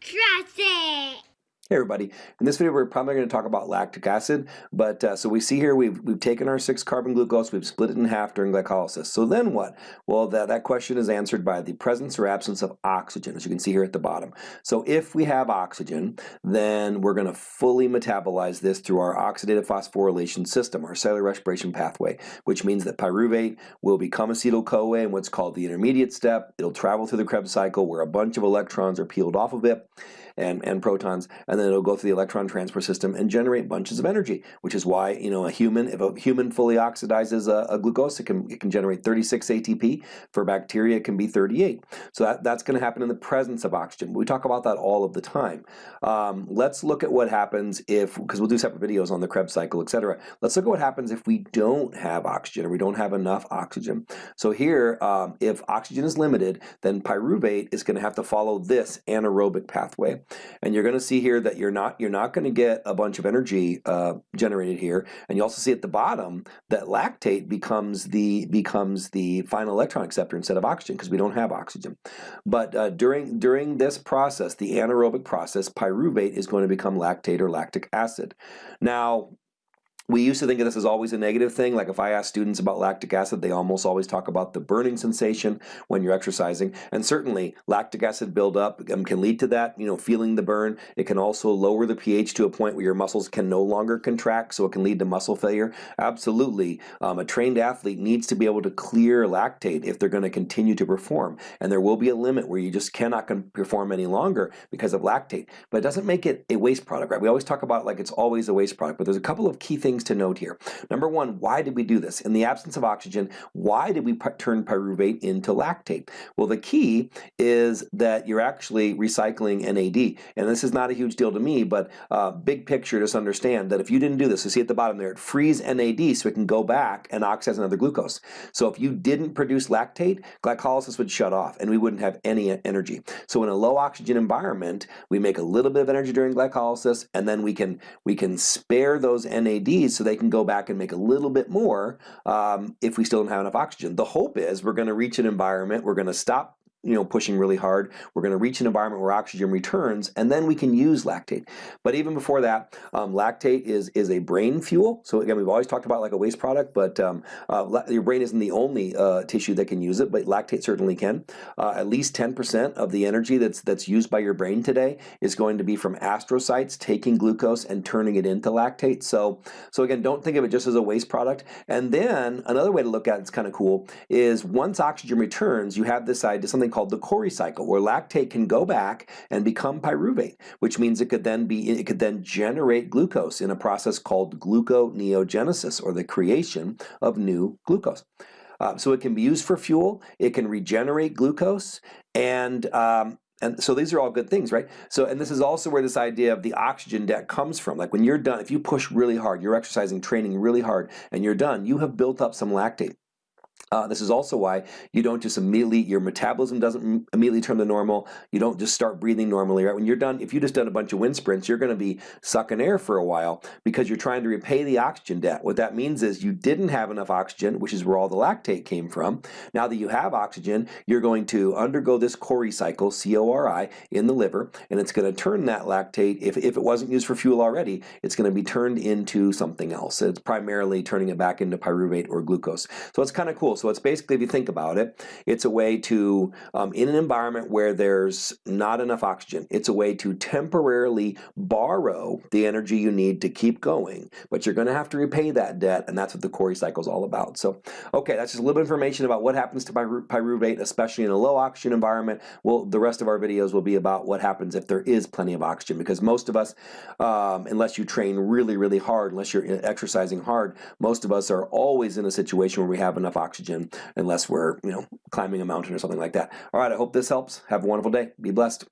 Trust it. Hey everybody, in this video we're probably going to talk about lactic acid, but uh, so we see here we've, we've taken our 6-carbon glucose, we've split it in half during glycolysis. So then what? Well that, that question is answered by the presence or absence of oxygen, as you can see here at the bottom. So if we have oxygen, then we're going to fully metabolize this through our oxidative phosphorylation system, our cellular respiration pathway, which means that pyruvate will become acetyl-CoA in what's called the intermediate step. It'll travel through the Krebs cycle where a bunch of electrons are peeled off of it and, and protons, and then it'll go through the electron transport system and generate bunches of energy, which is why, you know, a human, if a human fully oxidizes a, a glucose, it can, it can generate 36 ATP. For bacteria, it can be 38. So that, that's going to happen in the presence of oxygen. We talk about that all of the time. Um, let's look at what happens if, because we'll do separate videos on the Krebs cycle, etc. Let's look at what happens if we don't have oxygen or we don't have enough oxygen. So here, um, if oxygen is limited, then pyruvate is going to have to follow this anaerobic pathway. And you're going to see here that you're not you're not going to get a bunch of energy uh, generated here. And you also see at the bottom that lactate becomes the becomes the final electron acceptor instead of oxygen because we don't have oxygen. But uh, during during this process, the anaerobic process, pyruvate is going to become lactate or lactic acid. Now we used to think of this as always a negative thing. Like if I ask students about lactic acid, they almost always talk about the burning sensation when you're exercising. And certainly lactic acid buildup um, can lead to that, you know, feeling the burn. It can also lower the pH to a point where your muscles can no longer contract, so it can lead to muscle failure. Absolutely. Um, a trained athlete needs to be able to clear lactate if they're going to continue to perform. And there will be a limit where you just cannot perform any longer because of lactate. But it doesn't make it a waste product, right? We always talk about like it's always a waste product, but there's a couple of key things things to note here. Number one, why did we do this? In the absence of oxygen, why did we turn pyruvate into lactate? Well, the key is that you're actually recycling NAD. And this is not a huge deal to me, but uh, big picture, just understand that if you didn't do this, you see at the bottom there, it frees NAD so it can go back and oxidize another glucose. So if you didn't produce lactate, glycolysis would shut off and we wouldn't have any energy. So in a low oxygen environment, we make a little bit of energy during glycolysis and then we can, we can spare those NADs so they can go back and make a little bit more um, if we still don't have enough oxygen. The hope is we're going to reach an environment, we're going to stop you know, pushing really hard. We're going to reach an environment where oxygen returns, and then we can use lactate. But even before that, um, lactate is is a brain fuel. So again, we've always talked about like a waste product, but um, uh, your brain isn't the only uh, tissue that can use it, but lactate certainly can. Uh, at least 10% of the energy that's that's used by your brain today is going to be from astrocytes taking glucose and turning it into lactate. So so again, don't think of it just as a waste product. And then another way to look at it, it's kind of cool is once oxygen returns, you have this idea to something called the Cori cycle, where lactate can go back and become pyruvate, which means it could then be it could then generate glucose in a process called gluconeogenesis, or the creation of new glucose. Uh, so it can be used for fuel, it can regenerate glucose, and um, and so these are all good things, right? So, and this is also where this idea of the oxygen debt comes from. Like when you're done, if you push really hard, you're exercising, training really hard, and you're done, you have built up some lactate. Uh, this is also why you don't just immediately, your metabolism doesn't immediately turn to normal. You don't just start breathing normally, right? When you're done, if you just done a bunch of wind sprints, you're going to be sucking air for a while because you're trying to repay the oxygen debt. What that means is you didn't have enough oxygen, which is where all the lactate came from. Now that you have oxygen, you're going to undergo this Cori cycle, C-O-R-I, in the liver, and it's going to turn that lactate, if, if it wasn't used for fuel already, it's going to be turned into something else. It's primarily turning it back into pyruvate or glucose. So it's kind of cool. So it's basically, if you think about it, it's a way to, um, in an environment where there's not enough oxygen, it's a way to temporarily borrow the energy you need to keep going, but you're going to have to repay that debt, and that's what the Cori cycle is all about. So, okay, that's just a little information about what happens to pyruvate, especially in a low oxygen environment. Well, the rest of our videos will be about what happens if there is plenty of oxygen, because most of us, um, unless you train really, really hard, unless you're exercising hard, most of us are always in a situation where we have enough oxygen oxygen unless we're, you know, climbing a mountain or something like that. All right, I hope this helps. Have a wonderful day. Be blessed.